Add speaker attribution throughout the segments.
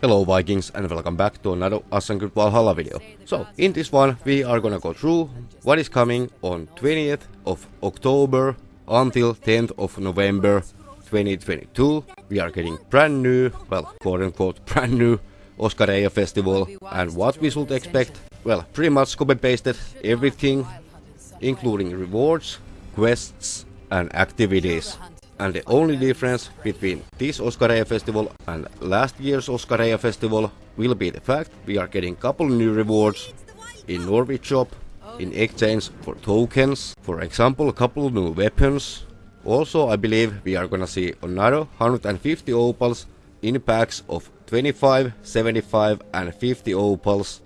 Speaker 1: Hello Vikings and welcome back to another Assassin's Valhalla video. So, in this one we are gonna go through what is coming on 20th of October until 10th of November 2022. We are getting brand new, well, quote unquote brand new Oskoreia festival and what we should expect. Well, pretty much copy pasted everything including rewards, quests and activities. And the only difference between this Oskoreia festival and last year's Oskoreia festival will be the fact we are getting couple new rewards in Norwich shop in exchange for tokens, for example a couple new weapons. Also I believe we are gonna see another 150 opals in packs of 25, 75 and 50 opals.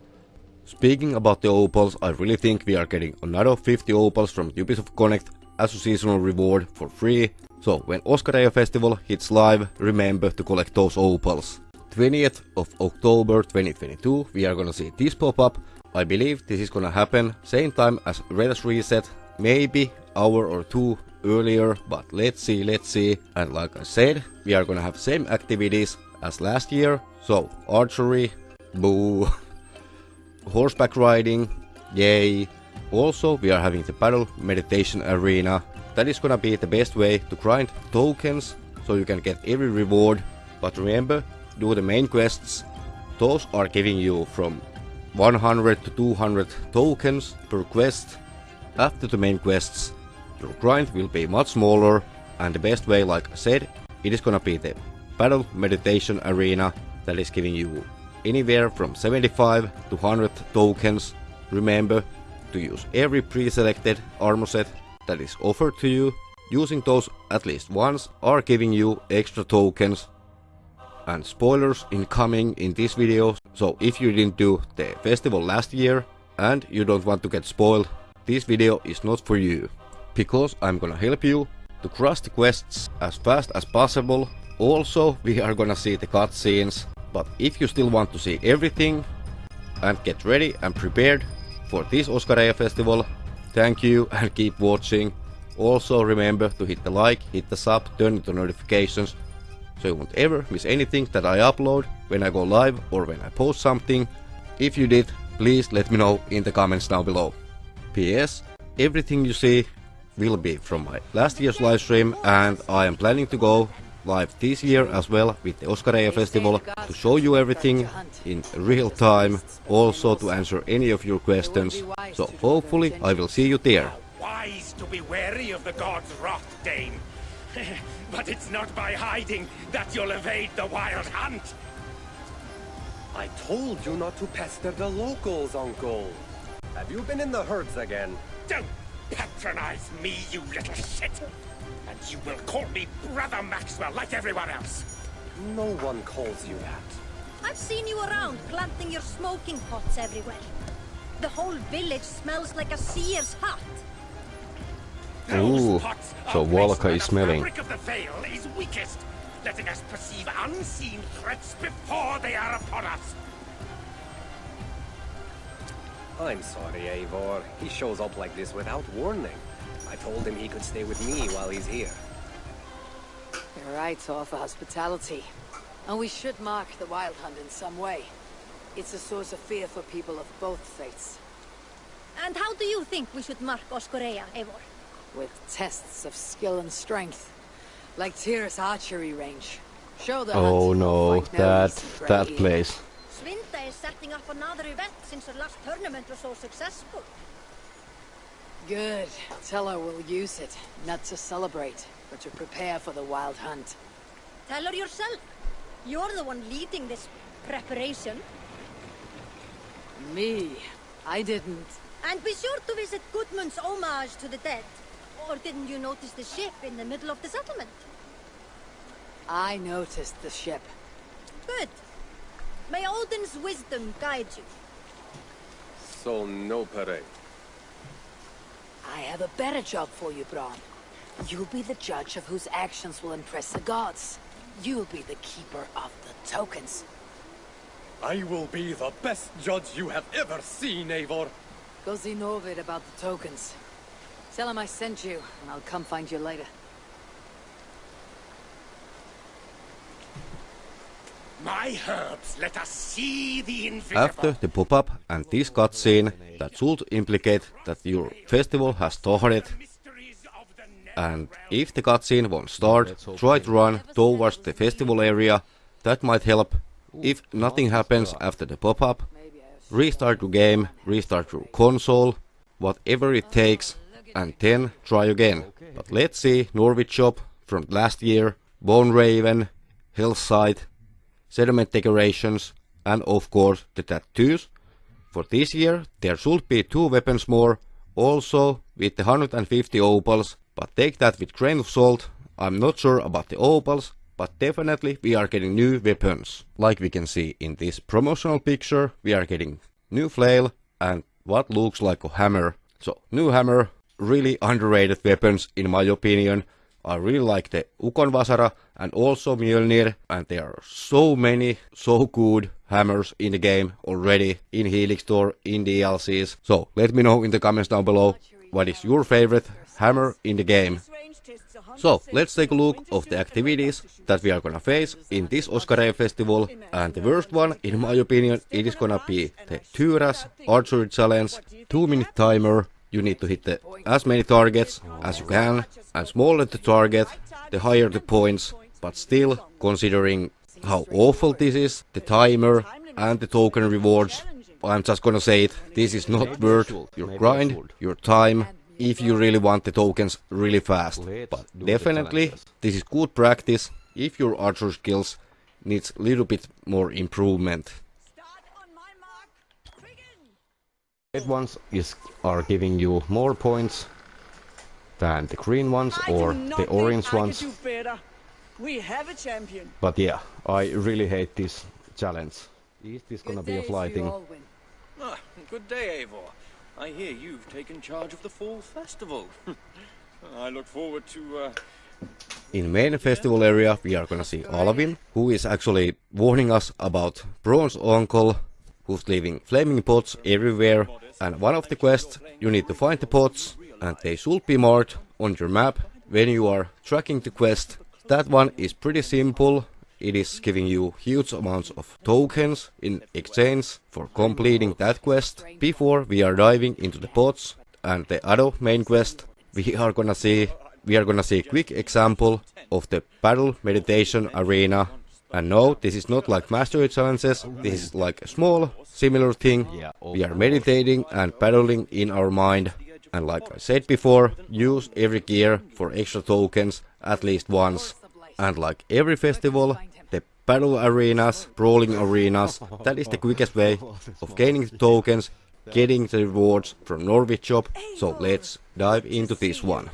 Speaker 1: Speaking about the opals, I really think we are getting another 50 opals from Ubisoft Connect as a seasonal reward for free so when Oskoreia Festival hits live, remember to collect those opals. 20th of October 2022 we are gonna see this pop up. I believe this is gonna happen same time as Raiders Reset, maybe hour or two earlier, but let's see, let's see. And like I said, we are gonna have same activities as last year. So archery, boo, horseback riding, yay. Also we are having the battle meditation arena that is gonna be the best way to grind tokens so you can get every reward. But remember, do the main quests. Those are giving you from 100 to 200 tokens per quest. After the main quests, your grind will be much smaller and the best way, like I said, it is gonna be the Battle Meditation Arena that is giving you anywhere from 75 to 100 tokens. Remember to use every pre-selected armor set that is offered to you, using those at least once are giving you extra tokens and spoilers incoming in this video. So if you didn't do the festival last year and you don't want to get spoiled, this video is not for you. Because I'm gonna help you to crush the quests as fast as possible. Also, we are gonna see the cutscenes. But if you still want to see everything and get ready and prepared for this Oskoreia festival, Thank you and keep watching. Also remember to hit the like, hit the sub, turn into notifications so you won't ever miss anything that I upload when I go live or when I post something. If you did, please let me know in the comments down below. P.S. Everything you see will be from my last year's livestream and I am planning to go live this year as well with the Oskoreia Festival to show you everything in real time, also to answer any of your questions. So hopefully I will see you there.
Speaker 2: Wise to be wary of the god's wrath, Dane. but it's not by hiding that you'll evade the wild hunt.
Speaker 3: I told you not to pester the locals, Uncle. Have you been in the herds again?
Speaker 2: Don't patronize me, you little shit! And you will call me Brother Maxwell like everyone else.
Speaker 3: No one calls you that.
Speaker 4: I've seen you around, planting your smoking pots everywhere. The whole village smells like a seer's hut.
Speaker 1: Ooh, so Volka is smelling.
Speaker 2: The of the veil is weakest, letting us perceive unseen threats before they are upon us.
Speaker 3: I'm sorry, Eivor. He shows up like this without warning. I told him he could stay with me while he's here.
Speaker 5: You're right to offer hospitality. And we should mark the Wild Hunt in some way. It's a source of fear for people of both faiths.
Speaker 4: And how do you think we should mark Oskoreia, Eivor?
Speaker 5: With tests of skill and strength. Like Tyr's archery range. Show the
Speaker 1: Oh no, that, that place.
Speaker 4: Svinda is setting up another event since her last tournament was so successful.
Speaker 5: Good. Tell her we'll use it, not to celebrate, but to prepare for the wild hunt.
Speaker 4: Tell her yourself. You're the one leading this preparation.
Speaker 5: Me? I didn't.
Speaker 4: And be sure to visit Gudmund's homage to the dead. Or didn't you notice the ship in the middle of the settlement?
Speaker 5: I noticed the ship.
Speaker 4: Good. May Odin's wisdom guide you.
Speaker 3: So no parade.
Speaker 5: I have a better job for you, Bron. You'll be the judge of whose actions will impress the gods. You'll be the keeper of the tokens.
Speaker 3: I will be the best judge you have ever seen, Eivor.
Speaker 5: Go see Norvid about the tokens. Tell him I sent you, and I'll come find you later.
Speaker 2: My herbs, let us see the invisible.
Speaker 1: After the pop-up and this cutscene, that should implicate that your festival has started and if the cutscene won't start, try to run towards the festival area, that might help. If nothing happens after the pop-up, restart your game, restart your console, whatever it takes, and then try again. But let's see Norwich Shop from last year, Bone Raven, Hillside, Sediment Decorations, and of course the tattoos. For this year there should be two weapons more, also with the 150 opals, but take that with grain of salt. I'm not sure about the opals, but definitely we are getting new weapons. Like we can see in this promotional picture, we are getting new flail and what looks like a hammer. So new hammer, really underrated weapons in my opinion. I really like the Ukon Vasara and also Mjolnir and there are so many so good hammers in the game already in Helix Store, in DLCs. So let me know in the comments down below what is your favorite hammer in the game. So let's take a look of the activities that we are gonna face in this Oscar Festival and the first one in my opinion it is gonna be the Tyras Archery Challenge 2 minute timer you need to hit the, as many targets as you can. And smaller the target the higher the points. But still considering how awful this is the timer and the token rewards I'm just gonna say it this is not worth your grind your time if you really want the tokens really fast. But definitely this is good practice if your archer skills needs a little bit more improvement
Speaker 4: Start on my mark. Begin.
Speaker 6: Red ones is are giving you more points than the green ones or the orange ones.
Speaker 7: We have a champion.
Speaker 6: But yeah, I really hate this challenge. Is this gonna be a fly thing?
Speaker 3: Ah, good day, Eivor. I hear you've taken charge of the fall festival. I look forward to uh,
Speaker 1: In main festival area we are gonna see Alvin, who is actually warning us about Bronze Uncle, who's leaving flaming pots everywhere. And one of the quests, you need to find the pots, and they should be marked on your map when you are tracking the quest. That one is pretty simple. It is giving you huge amounts of tokens in exchange for completing that quest. Before we are diving into the pots and the other main quest, we are gonna see we are gonna see a quick example of the battle meditation arena. And no, this is not like mastery challenges, this is like a small, similar thing. We are meditating and battling in our mind. And like I said before, use every gear for extra tokens at least once. And like every festival, the battle arenas, brawling arenas, that is the quickest way of gaining the tokens, getting the rewards from Norwich Shop. So let's dive into this one.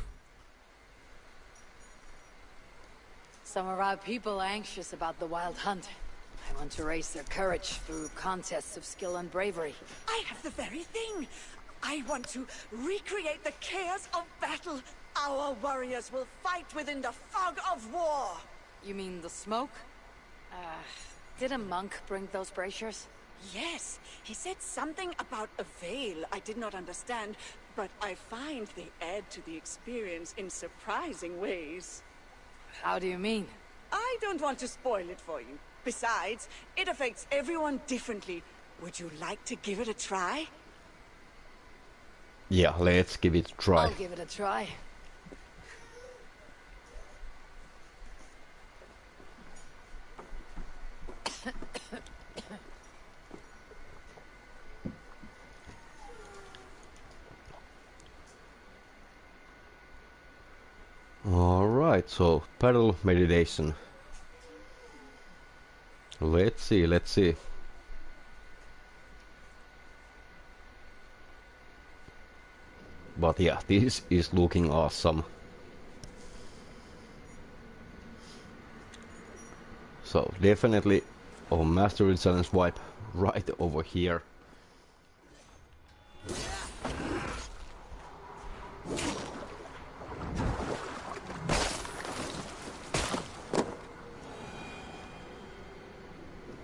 Speaker 5: Some of our people are anxious about the wild hunt. I want to raise their courage through contests of skill and bravery.
Speaker 7: I have the very thing. I want to recreate the chaos of battle. Our warriors will fight within the fog of war.
Speaker 5: You mean the smoke? Uh, did a monk bring those braziers?
Speaker 7: Yes, he said something about a veil I did not understand, but I find they add to the experience in surprising ways.
Speaker 5: How do you mean?
Speaker 7: I don't want to spoil it for you. Besides, it affects everyone differently. Would you like to give it a try?
Speaker 6: Yeah, let's give it a try.
Speaker 5: I'll give it a try.
Speaker 6: Alright, so paddle meditation. Let's see, let's see. But yeah, this is looking awesome. So definitely a Mastery Challenge wipe right over here.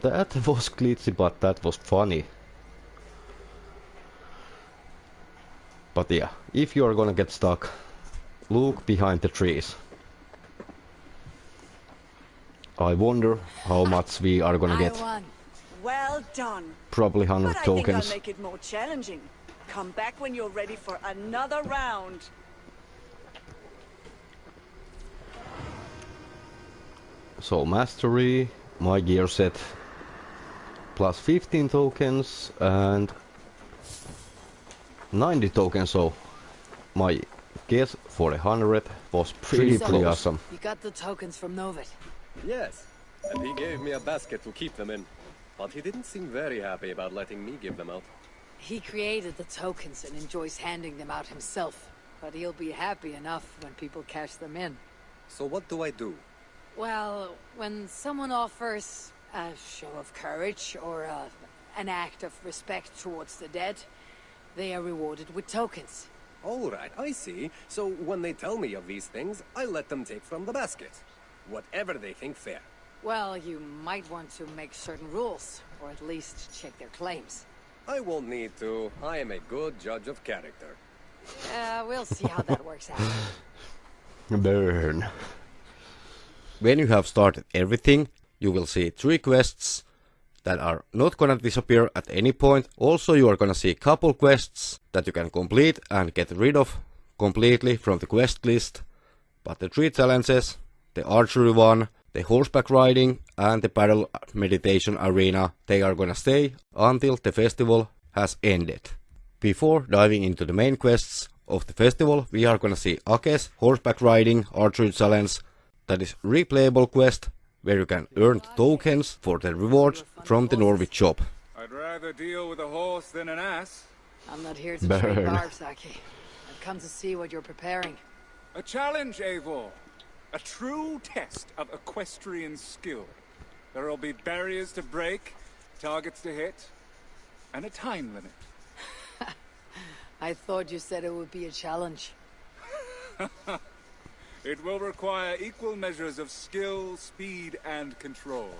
Speaker 6: That was glitchy, but that was funny. But yeah, if you are gonna get stuck, look behind the trees. I wonder how much we are gonna get.
Speaker 5: won.
Speaker 7: Well done.
Speaker 6: Probably 100
Speaker 7: But I think I'll
Speaker 6: tokens.
Speaker 7: make it more challenging. Come back when you're ready for another round.
Speaker 6: So mastery, my gear set, plus 15 tokens and 90 tokens. So my guess for a hundred was pretty pretty awesome.
Speaker 5: You got the tokens from Norvid.
Speaker 8: Yes, and he gave me a basket to keep them in. But he didn't seem very happy about letting me give them out.
Speaker 5: He created the tokens and enjoys handing them out himself. But he'll be happy enough when people cash them in.
Speaker 8: So what do I do?
Speaker 5: Well, when someone offers a show of courage or uh, an act of respect towards the dead, they are rewarded with tokens.
Speaker 8: All right, I see. So when they tell me of these things, I let them take from the basket. Whatever they think fair.
Speaker 5: Well, you might want to make certain rules, or at least check their claims.
Speaker 8: I won't need to. I am a good judge of character.
Speaker 5: Uh, we'll see how that works out.
Speaker 6: Burn.
Speaker 1: When you have started everything, you will see three quests that are not gonna disappear at any point. Also, you are gonna see a couple quests that you can complete and get rid of completely from the quest list. But the three challenges, the archery one, the horseback riding, and the battle meditation arena, they are gonna stay until the festival has ended. Before diving into the main quests of the festival, we are gonna see Aki's horseback riding archery challenge that is replayable quest where you can earn tokens for the rewards from the Norwich shop.
Speaker 9: I'd rather deal with a horse than an ass.
Speaker 5: I'm not here to
Speaker 6: Burn.
Speaker 5: trade barbs, Aki. I've come to see what you're preparing.
Speaker 9: A challenge, Eivor. A true test of equestrian skill. There'll be barriers to break, targets to hit, and a time limit.
Speaker 5: I thought you said it would be a challenge.
Speaker 9: It will require equal measures of skill, speed, and control.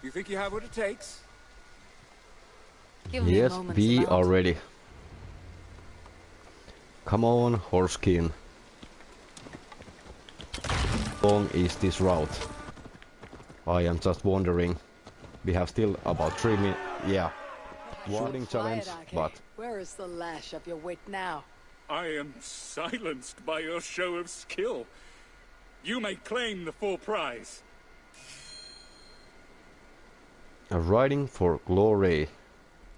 Speaker 9: Do you think you have what it takes?
Speaker 5: Give
Speaker 6: Yes,
Speaker 5: moment's
Speaker 6: we
Speaker 5: amount.
Speaker 6: are ready. Come on, Horskin. How long is this route? I am just wondering. We have still about three minutes. Yeah. Warning challenge, but
Speaker 5: Where is the lash of your wit now?
Speaker 9: I am silenced by your show of skill. You may claim the full prize.
Speaker 6: a riding for glory.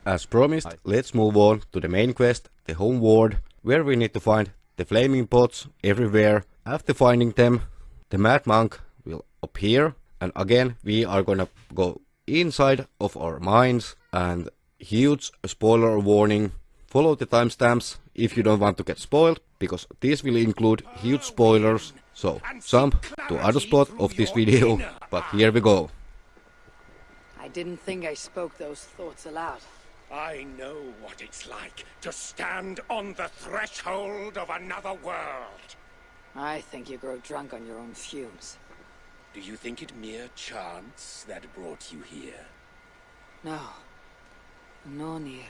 Speaker 1: As promised, let's move on to the main quest, the home ward, where we need to find the flaming pots everywhere. After finding them, the mad monk will appear, and again we are gonna go inside of our minds and huge spoiler warning. Follow the timestamps if you don't want to get spoiled, because this will include huge spoilers. So jump to other spot of this video, but here we go.
Speaker 5: I didn't think I spoke those thoughts aloud.
Speaker 2: I know what it's like to stand on the threshold of another world.
Speaker 5: I think you grow drunk on your own fumes.
Speaker 2: Do you think it mere chance that brought you here?
Speaker 5: No. No, Nir.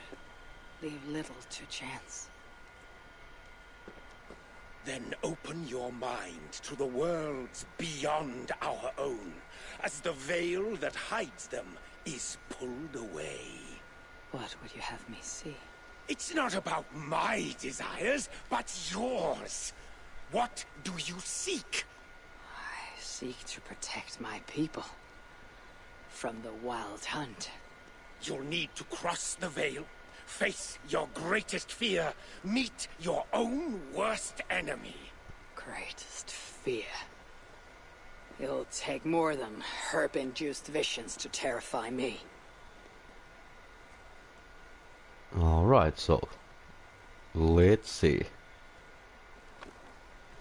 Speaker 5: Leave little to chance.
Speaker 2: Then open your mind to the worlds beyond our own, as the veil that hides them is pulled away.
Speaker 5: What would you have me see?
Speaker 2: It's not about my desires, but yours. What do you seek?
Speaker 5: I seek to protect my people. From the wild hunt.
Speaker 2: You'll need to cross the veil, face your greatest fear, meet your own worst enemy.
Speaker 5: Greatest fear. It'll take more than herb-induced visions to terrify me.
Speaker 6: Alright, so let's see.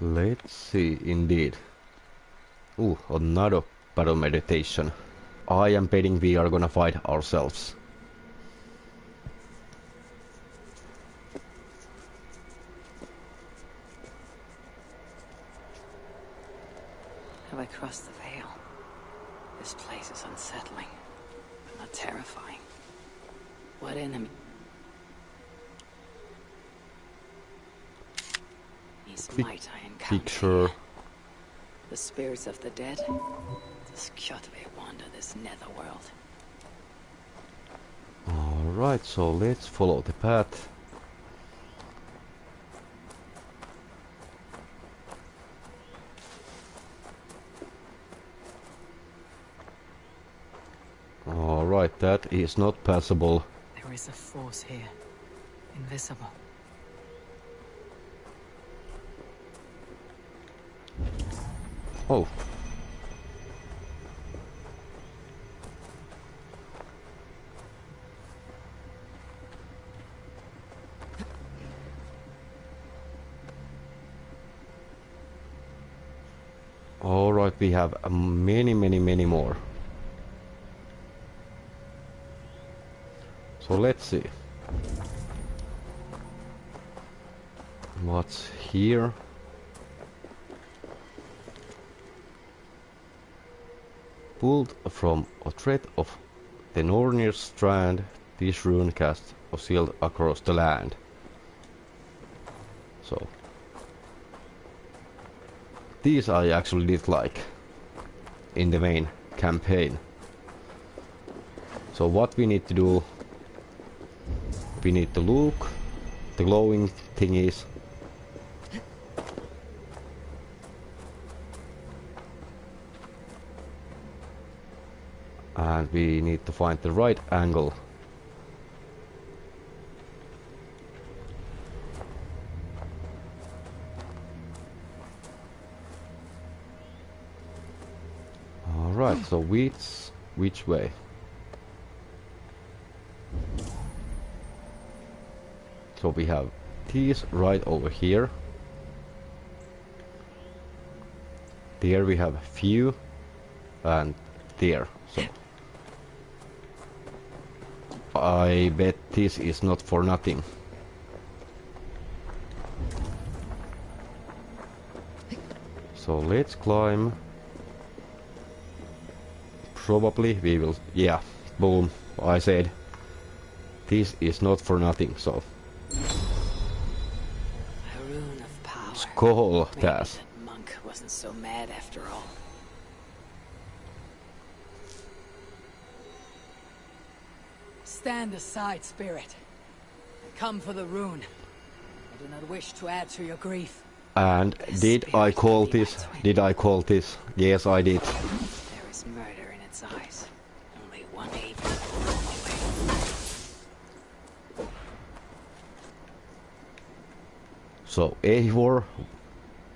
Speaker 6: Let's see indeed. Ooh, another battle meditation. I am betting we are gonna fight ourselves.
Speaker 5: I crossed the veil? This place is unsettling, but not terrifying. What enemy? Might I encounter.
Speaker 6: Picture.
Speaker 5: The spirits of the dead? This Kjotve wander this netherworld.
Speaker 6: Alright, so let's follow the path. Alright, that is not passable.
Speaker 5: There is a force here. Invisible.
Speaker 6: Oh. Alright, we have many, many, many more. So let's see. What's here? Pulled from a thread of the Nornir strand, this rune casts a shield across the land. So these I actually did like in the main campaign. So what we need to do, we need to look the glowing thingies. And we need to find the right angle Alright, so which which way? So we have these right over here. There we have a few and there. So I bet this is not for nothing. So let's climb probably we will yeah boom I said this is not for nothing so
Speaker 5: power.
Speaker 6: Skoll
Speaker 5: Maybe that monk wasn't so mad after all. Stand aside, spirit. Come for the rune. I do not wish to add to your grief.
Speaker 6: and did I call this did I call this yes I did
Speaker 5: There is murder in its eyes. Only one evil.
Speaker 6: So Eivor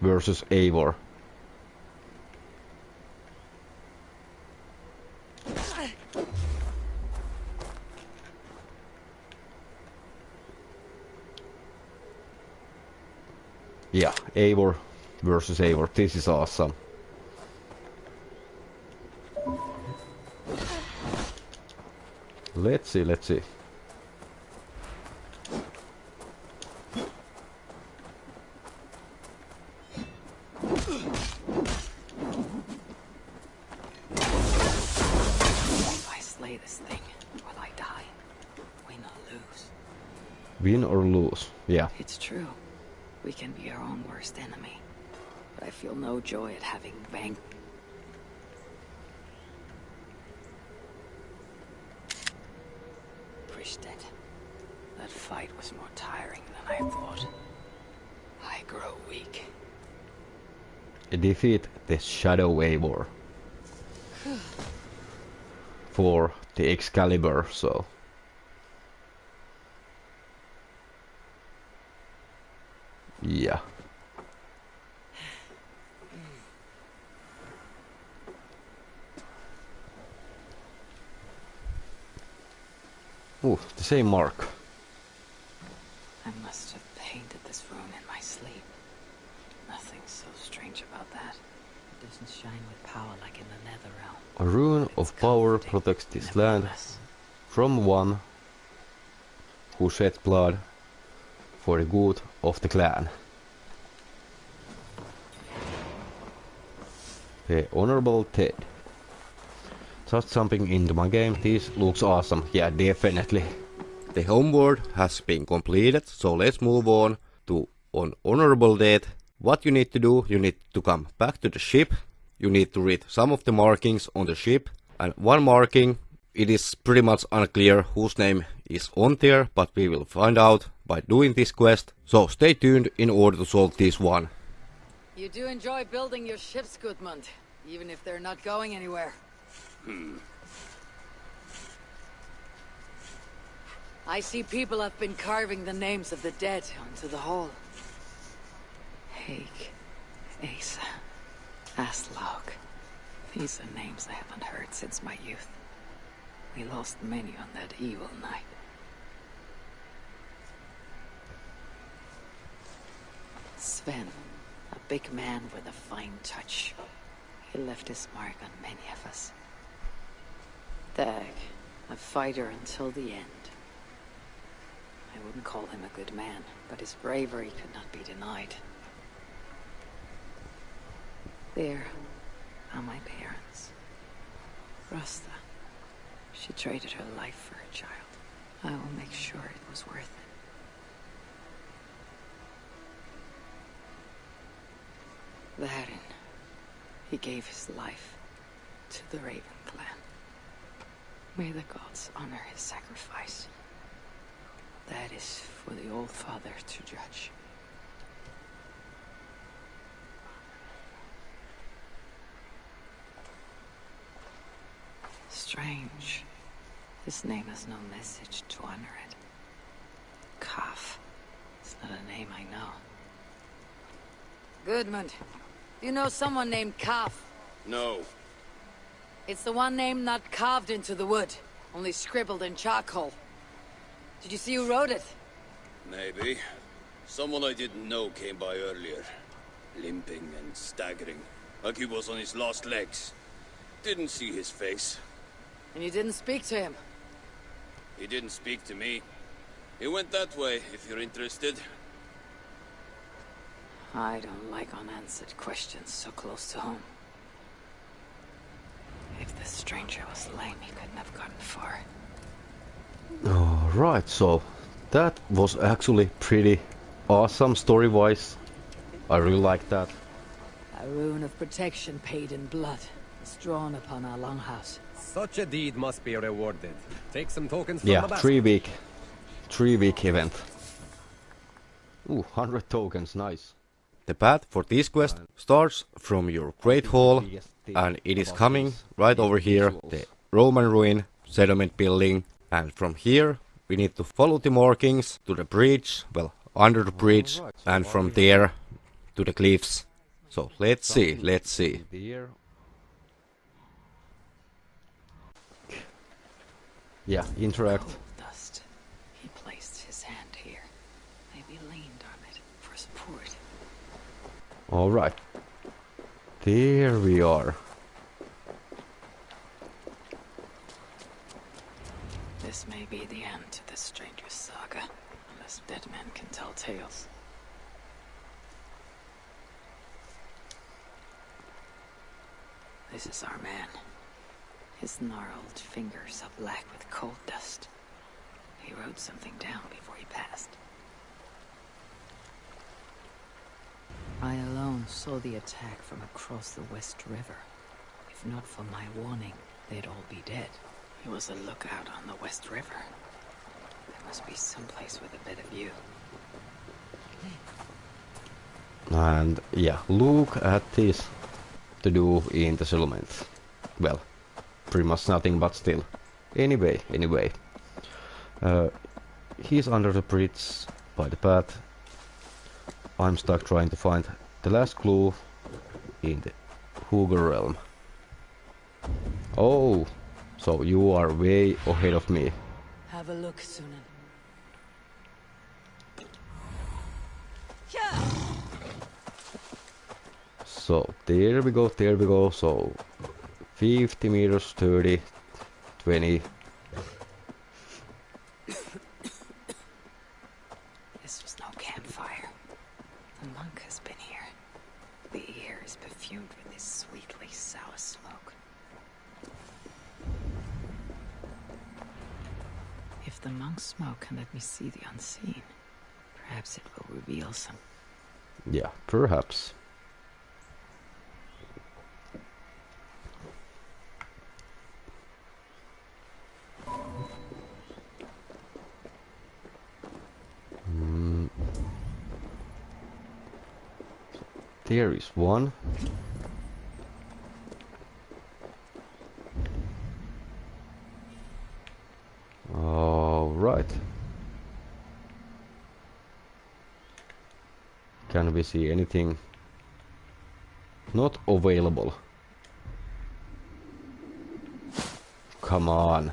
Speaker 6: versus Eivor Yeah, Eivor versus Eivor. This is awesome. Let's see, let's see.
Speaker 5: If I slay this thing, will I die? Win or lose?
Speaker 6: Win or lose. Yeah.
Speaker 5: It's true. We can be our own worst enemy. But I feel no joy at having bang. Pristed. That fight was more tiring than I thought. I grow weak.
Speaker 6: Defeat the Shadow Waver For the Excalibur, so. Yeah. Ooh, the same mark.
Speaker 5: I must have painted this rune in my sleep. Nothing so strange about that. It doesn't shine with power like in the nether realm.
Speaker 6: A rune of power protects this land from one who shed blood for the good of the clan. The Honorable Ted. Just jumping into my game, this looks awesome. Yeah, definitely.
Speaker 1: The homeworld has been completed, so let's move on to on honorable death. What you need to do, you need to come back to the ship. you need to read some of the markings on the ship, and one marking, it is pretty much unclear whose name is on there, but we will find out by doing this quest, so stay tuned in order to solve this one.
Speaker 5: You do enjoy building your ships, Gudmund, even if they're not going anywhere. Hmm. I see people have been carving the names of the dead onto the hall. Hake, Asa, Aslaug. These are names I haven't heard since my youth. We lost many on that evil night. Sven, a big man with a fine touch. He left his mark on many of us. Dag, a fighter until the end. I wouldn't call him a good man, but his bravery could not be denied. There are my parents. Rasta. She traded her life for a child. I will make sure it was worth it. Varin. He gave his life to the Raven clan. May the gods honor his sacrifice. That is for the Old Father to judge. Strange. This name has no message to honor it. Kaf. It's not a name I know. Gudmund. Do you know someone named Kaf?
Speaker 3: No.
Speaker 5: It's the one name not carved into the wood, only scribbled in charcoal. Did you see who wrote it?
Speaker 3: Maybe. Someone I didn't know came by earlier. Limping and staggering, like he was on his last legs. Didn't see his face.
Speaker 5: And you didn't speak to him?
Speaker 3: He didn't speak to me. He went that way, if you're interested.
Speaker 5: I don't like unanswered questions so close to home. If the stranger was lame, he couldn't have gotten far.
Speaker 6: Alright, so that was actually pretty awesome story-wise. I really like that.
Speaker 5: A rune of protection paid in blood is drawn upon our longhouse.
Speaker 8: Such a deed must be rewarded. Take some tokens from
Speaker 6: Yeah,
Speaker 8: the basket.
Speaker 6: three week, three week event. Ooh, 100 tokens, nice.
Speaker 1: The path for this quest starts from your Great Hall, and it is coming right over here, the Roman ruin settlement building, and from here we need to follow the markings to the bridge, well, under the bridge, and from there to the cliffs. So let's see, let's see.
Speaker 6: Yeah, interact.
Speaker 5: Cold dust. He placed his hand here. Maybe leaned on it for support.
Speaker 6: Alright. There we are.
Speaker 5: This may be the end to this stranger's saga, unless dead men can tell tales. This is our man. His gnarled fingers are black with cold dust. He wrote something down before he passed. I alone saw the attack from across the West River. If not for my warning, they'd all be dead. He was a lookout on the West River. There must be someplace with a better view.
Speaker 6: And yeah, look at this to do in the settlement. Well, pretty much nothing, but still. Anyway, anyway. Uh, he's under the bridge by the path. I'm stuck trying to find the last clue in the Hooger realm. Oh, so you are way ahead of me.
Speaker 5: Have a look, Sunan.
Speaker 6: So there we go, there we go. So 50 meters, 30, 20.
Speaker 5: perfumed with this sweetly sour smoke. If the monk smoke can let me see the unseen, perhaps it will reveal some.
Speaker 6: Yeah, perhaps. Mm. There is one. Can we see anything not available? Come on.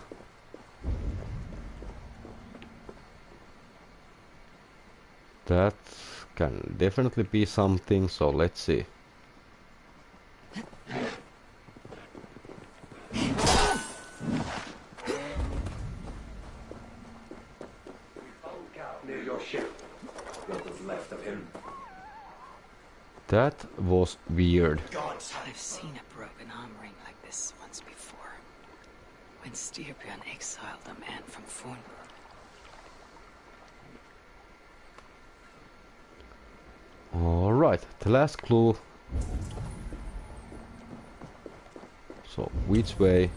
Speaker 6: That can definitely be something, so let's see. That was weird.
Speaker 5: I've seen a broken arm ring like this once before. When Styrbjörn exiled a man from Fornburg.
Speaker 6: Alright, the last clue. So, which way?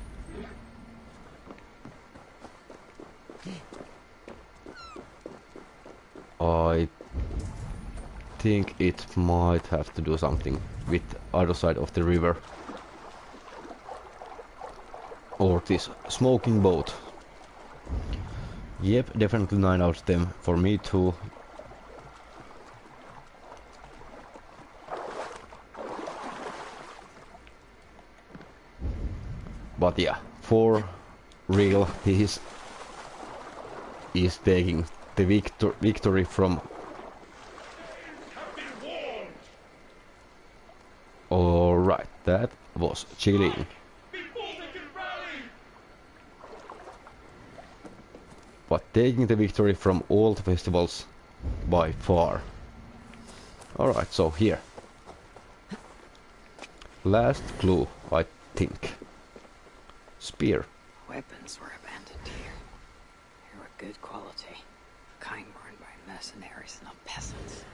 Speaker 6: I think it might have to do something with other side of the river. Or this smoking boat. Yep, definitely 9 out of 10 for me too. But yeah, for real, this is is taking the victor victory from. All right, that was chilling. But taking the victory from all the festivals by far. Alright, so here. Last clue, I think. Spear.
Speaker 5: Weapons were abandoned here. They were good quality. Kind worn by mercenaries, not peasants.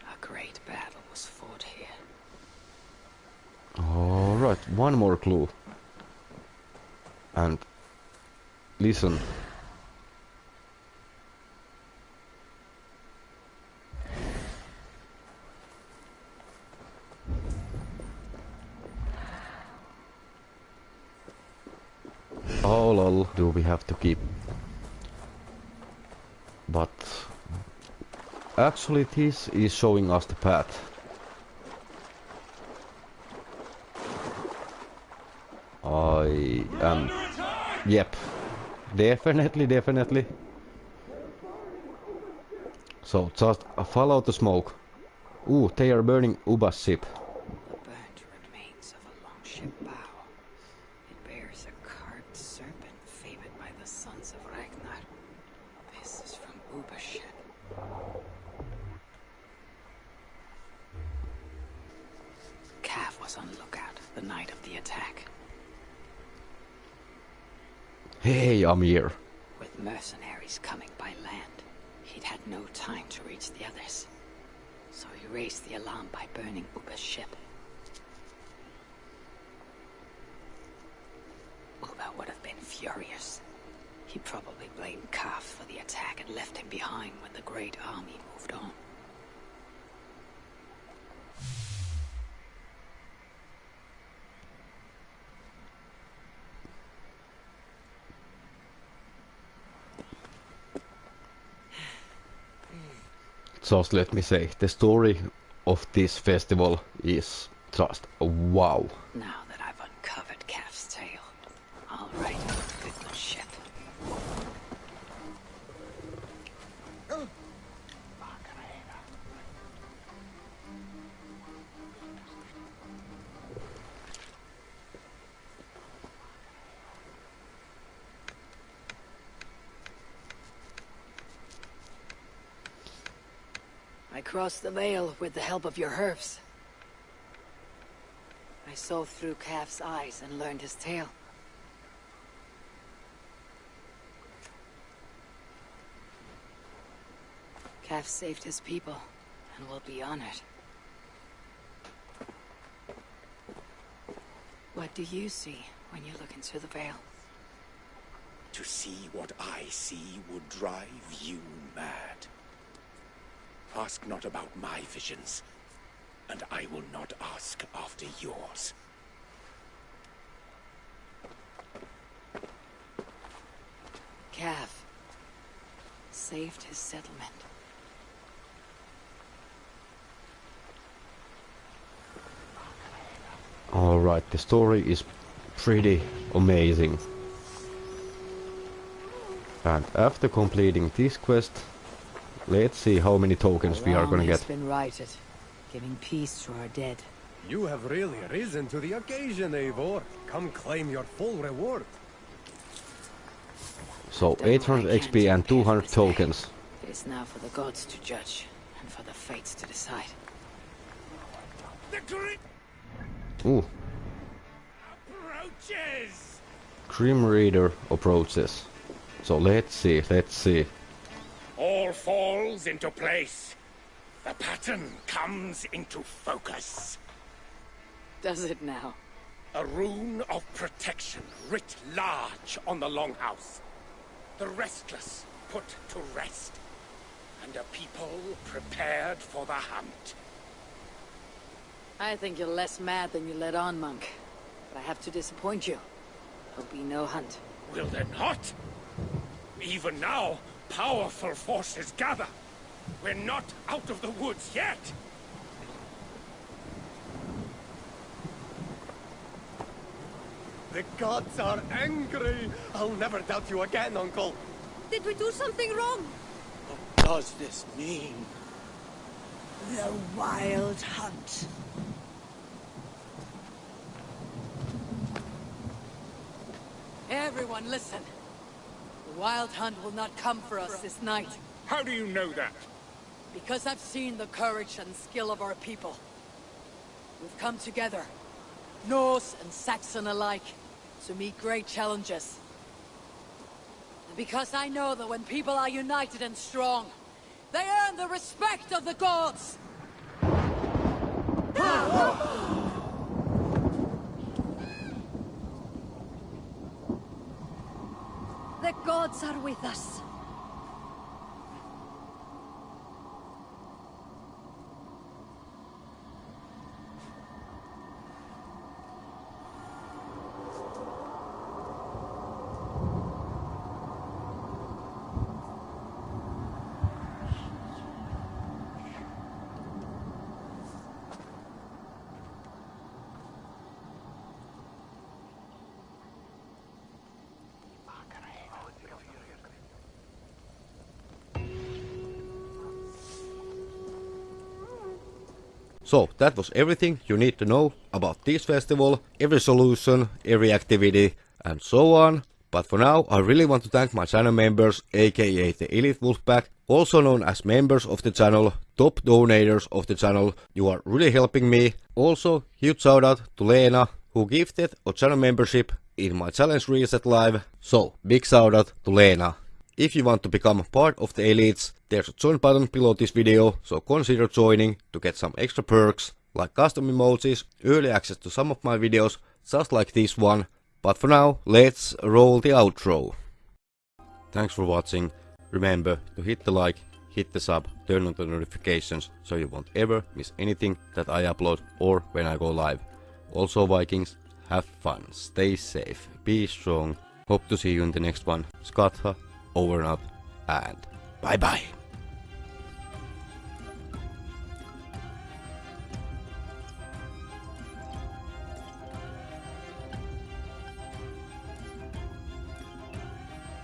Speaker 5: A great battle was fought here.
Speaker 6: Alright, one more clue. And listen. Oh lol, do we have to keep? But actually this is showing us the path. I am. Yep. Definitely, definitely. So just follow the smoke. Ooh, they are burning Ubba's ship.
Speaker 5: The burnt remains of a longship bow. It bears a carved serpent favored by the sons of Ragnar. This is from Ubba's ship. Kaf was on lookout the night of the attack.
Speaker 6: Hey, Amir.
Speaker 5: With mercenaries coming by land, he'd had no time to reach the others. So he raised the alarm by burning Ubba's ship. Uba would have been furious. He probably blamed Kaf for the attack and left him behind when the great army moved on.
Speaker 6: Just let me say, the story of this festival is just wow.
Speaker 5: The veil with the help of your herfs. I saw through Kaf's eyes and learned his tale. Calf saved his people and will be honored. What do you see when you look into the veil?
Speaker 2: To see what I see would drive you mad. Ask not about my visions. and I will not ask after yours.
Speaker 5: Kaf saved his settlement.
Speaker 6: Alright, the story is pretty amazing. And after completing this quest, let's see how many tokens we are gonna get.
Speaker 5: been righted, giving peace to our dead.
Speaker 8: You have really risen to the occasion, Eivor. Come claim your full reward.
Speaker 6: So
Speaker 5: Done what I
Speaker 6: 800 XP and 200 tokens.
Speaker 5: It is now for the gods to judge, and for the fates to decide.
Speaker 2: The great
Speaker 6: Ooh,
Speaker 2: approaches!
Speaker 6: Grim Reader approaches. So let's see, let's see.
Speaker 2: All falls into place. The pattern comes into focus.
Speaker 5: Does it now?
Speaker 2: A rune of protection writ large on the longhouse. The restless put to rest. And a people prepared for the hunt.
Speaker 5: I think you're less mad than you let on, Monk. But I have to disappoint you. There'll be no hunt.
Speaker 2: Will there not? Even now, powerful forces gather. We're not out of the woods yet.
Speaker 8: The gods are angry. I'll never doubt you again, Uncle.
Speaker 4: Did we do something wrong?
Speaker 3: What does this mean?
Speaker 7: The Wild Hunt.
Speaker 5: Everyone listen. The Wild Hunt will not come for us this night.
Speaker 9: How do you know that?
Speaker 5: Because I've seen the courage and skill of our people. We've come together, Norse and Saxon alike, to meet great challenges. And because I know that when people are united and strong, they earn the respect of the gods!
Speaker 4: The gods are with us.
Speaker 1: So that was everything you need to know about this festival, every solution, every activity and so on. But for now I really want to thank my channel members aka the Elite Wolfpack, also known as members of the channel, top donators of the channel, you are really helping me. Also huge shout out to Lena who gifted a channel membership in my challenge reset live. So big shout out to Lena. If you want to become part of the elites, there's a join button below this video, so consider joining to get some extra perks, like custom emojis, early access to some of my videos, just like this one. But for now, let's roll the outro. Thanks for watching, remember to hit the like, hit the sub, turn on the notifications, so you won't ever miss anything that I upload or when I go live. Also Vikings, have fun, stay safe, be strong, hope to see you in the next one. Skatha, over and out, and bye bye.